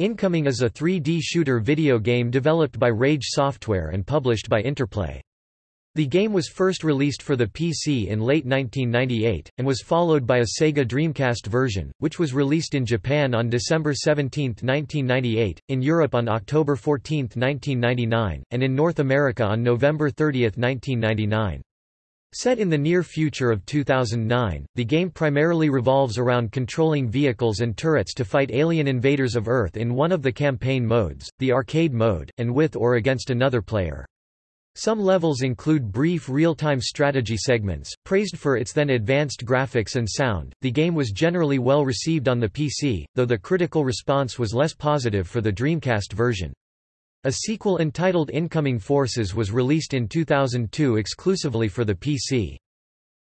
Incoming is a 3D shooter video game developed by Rage Software and published by Interplay. The game was first released for the PC in late 1998, and was followed by a Sega Dreamcast version, which was released in Japan on December 17, 1998, in Europe on October 14, 1999, and in North America on November 30, 1999. Set in the near future of 2009, the game primarily revolves around controlling vehicles and turrets to fight alien invaders of Earth in one of the campaign modes, the arcade mode, and with or against another player. Some levels include brief real-time strategy segments. Praised for its then advanced graphics and sound, the game was generally well received on the PC, though the critical response was less positive for the Dreamcast version. A sequel entitled Incoming Forces was released in 2002 exclusively for the PC.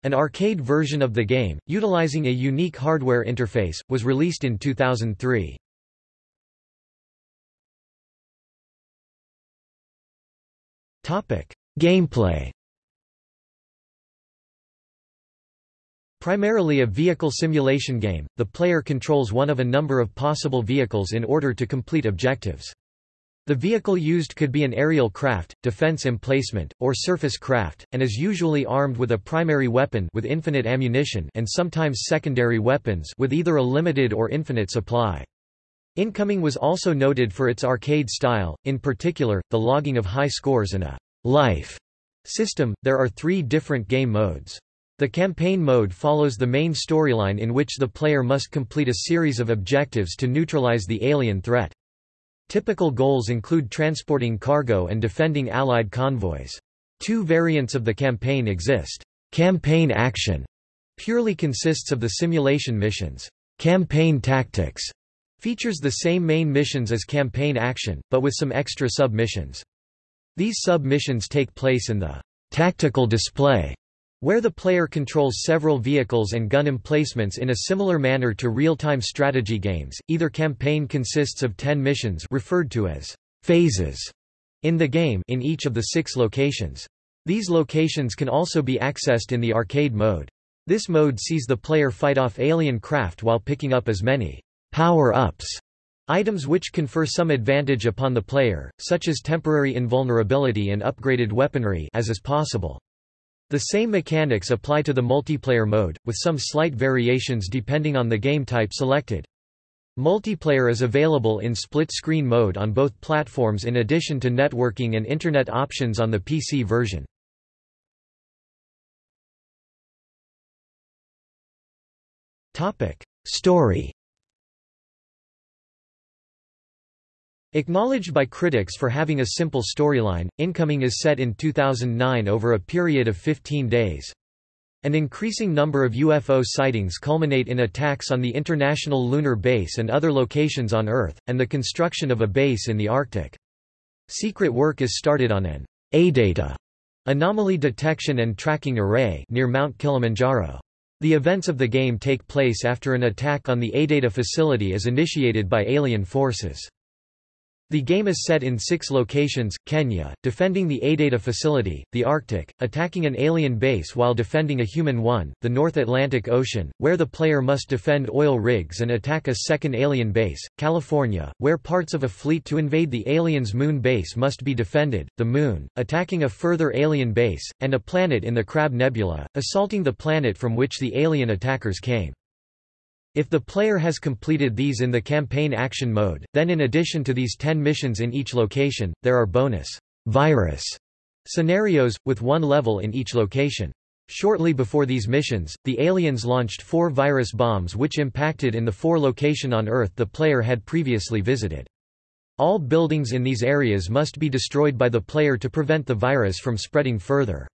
An arcade version of the game, utilizing a unique hardware interface, was released in 2003. Gameplay Primarily a vehicle simulation game, the player controls one of a number of possible vehicles in order to complete objectives. The vehicle used could be an aerial craft, defense emplacement, or surface craft, and is usually armed with a primary weapon with infinite ammunition and sometimes secondary weapons with either a limited or infinite supply. Incoming was also noted for its arcade style, in particular, the logging of high scores and a life system. There are three different game modes. The campaign mode follows the main storyline in which the player must complete a series of objectives to neutralize the alien threat. Typical goals include transporting cargo and defending Allied convoys. Two variants of the campaign exist. Campaign action purely consists of the simulation missions. Campaign tactics features the same main missions as campaign action, but with some extra sub-missions. These sub-missions take place in the tactical display where the player controls several vehicles and gun emplacements in a similar manner to real-time strategy games, either campaign consists of 10 missions referred to as phases in the game in each of the six locations. These locations can also be accessed in the arcade mode. This mode sees the player fight off alien craft while picking up as many power-ups items which confer some advantage upon the player, such as temporary invulnerability and upgraded weaponry as is possible. The same mechanics apply to the multiplayer mode, with some slight variations depending on the game type selected. Multiplayer is available in split-screen mode on both platforms in addition to networking and Internet options on the PC version. Story Acknowledged by critics for having a simple storyline, Incoming is set in 2009 over a period of 15 days. An increasing number of UFO sightings culminate in attacks on the International Lunar Base and other locations on Earth, and the construction of a base in the Arctic. Secret work is started on an A-data anomaly detection and tracking array near Mount Kilimanjaro. The events of the game take place after an attack on the A-data facility is initiated by alien forces. The game is set in six locations, Kenya, defending the ADATA facility, the Arctic, attacking an alien base while defending a human one, the North Atlantic Ocean, where the player must defend oil rigs and attack a second alien base, California, where parts of a fleet to invade the alien's moon base must be defended, the Moon, attacking a further alien base, and a planet in the Crab Nebula, assaulting the planet from which the alien attackers came. If the player has completed these in the campaign action mode, then in addition to these 10 missions in each location, there are bonus virus scenarios, with one level in each location. Shortly before these missions, the aliens launched four virus bombs which impacted in the four location on Earth the player had previously visited. All buildings in these areas must be destroyed by the player to prevent the virus from spreading further.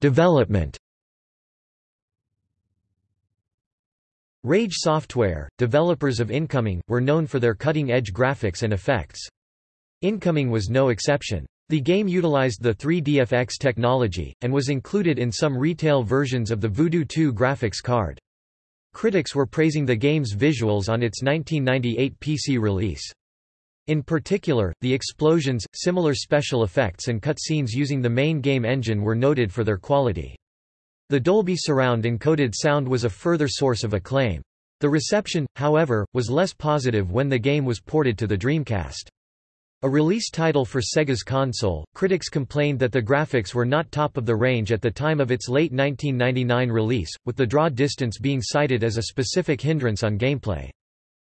Development Rage Software, developers of Incoming, were known for their cutting-edge graphics and effects. Incoming was no exception. The game utilized the 3DFX technology, and was included in some retail versions of the Voodoo 2 graphics card. Critics were praising the game's visuals on its 1998 PC release. In particular, the explosions, similar special effects and cutscenes using the main game engine were noted for their quality. The Dolby Surround encoded sound was a further source of acclaim. The reception, however, was less positive when the game was ported to the Dreamcast. A release title for Sega's console, critics complained that the graphics were not top of the range at the time of its late 1999 release, with the draw distance being cited as a specific hindrance on gameplay.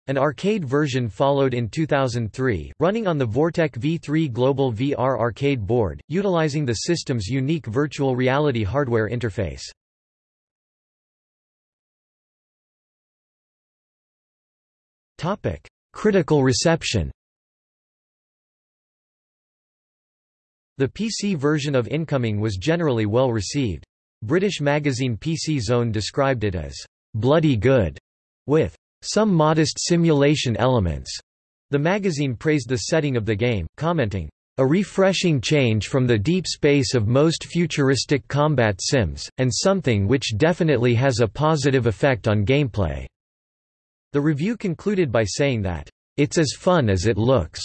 An arcade version followed in 2003, running on the Vortek V3 Global VR arcade board, utilizing the system's unique virtual reality hardware interface. Topic: Critical reception The PC version of Incoming was generally well received. British magazine PC Zone described it as bloody good, with some modest simulation elements. The magazine praised the setting of the game, commenting, a refreshing change from the deep space of most futuristic combat sims, and something which definitely has a positive effect on gameplay. The review concluded by saying that, It's as fun as it looks.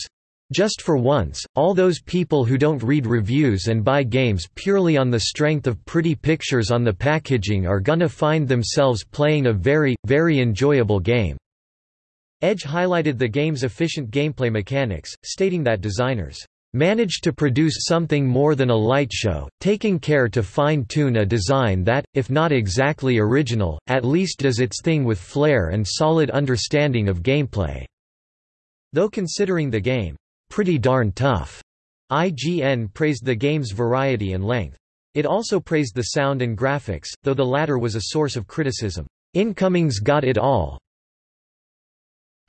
Just for once, all those people who don't read reviews and buy games purely on the strength of pretty pictures on the packaging are gonna find themselves playing a very, very enjoyable game." Edge highlighted the game's efficient gameplay mechanics, stating that designers managed to produce something more than a light show, taking care to fine-tune a design that, if not exactly original, at least does its thing with flair and solid understanding of gameplay." Though considering the game, "...pretty darn tough," IGN praised the game's variety and length. It also praised the sound and graphics, though the latter was a source of criticism. Incoming's got it all,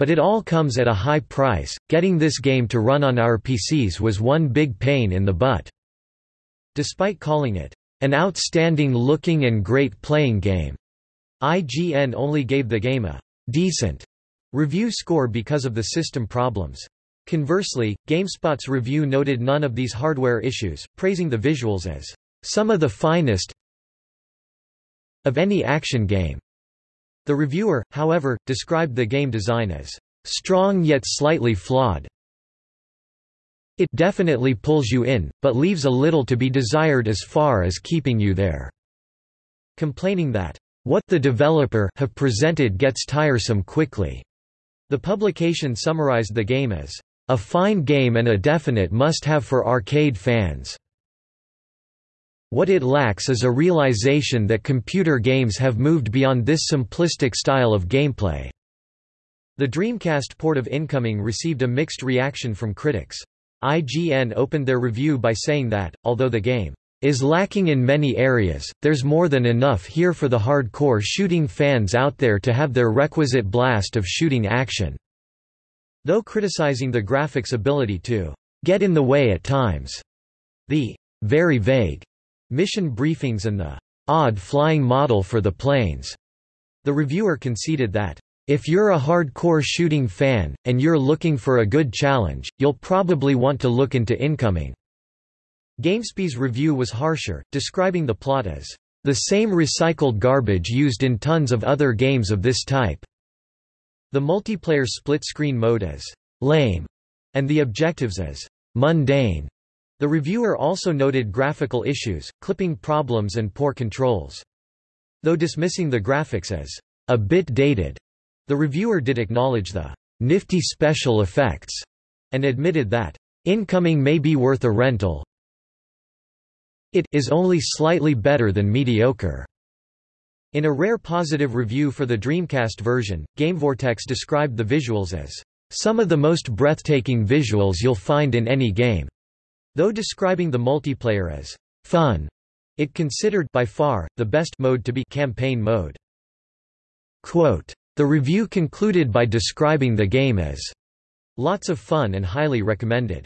but it all comes at a high price, getting this game to run on our PCs was one big pain in the butt." Despite calling it, "...an outstanding looking and great playing game," IGN only gave the game a «decent» review score because of the system problems. Conversely, GameSpot's review noted none of these hardware issues, praising the visuals as some of the finest of any action game. The reviewer, however, described the game design as strong yet slightly flawed. It definitely pulls you in, but leaves a little to be desired as far as keeping you there. Complaining that, what the developer have presented gets tiresome quickly. The publication summarized the game as a fine game and a definite must-have for arcade fans. What it lacks is a realization that computer games have moved beyond this simplistic style of gameplay. The Dreamcast port of Incoming received a mixed reaction from critics. IGN opened their review by saying that, although the game is lacking in many areas, there's more than enough here for the hardcore shooting fans out there to have their requisite blast of shooting action." Though criticizing the graphics' ability to get in the way at times, the very vague mission briefings and the odd flying model for the planes. The reviewer conceded that, if you're a hardcore shooting fan, and you're looking for a good challenge, you'll probably want to look into Incoming. GameSpy's review was harsher, describing the plot as the same recycled garbage used in tons of other games of this type. The multiplayer split-screen mode as lame, and the objectives as mundane. The reviewer also noted graphical issues, clipping problems and poor controls. Though dismissing the graphics as a bit dated, the reviewer did acknowledge the nifty special effects and admitted that incoming may be worth a rental. It is only slightly better than mediocre. In a rare positive review for the Dreamcast version, GameVortex described the visuals as some of the most breathtaking visuals you'll find in any game. Though describing the multiplayer as fun, it considered by far the best mode to be campaign mode. Quote, the review concluded by describing the game as lots of fun and highly recommended.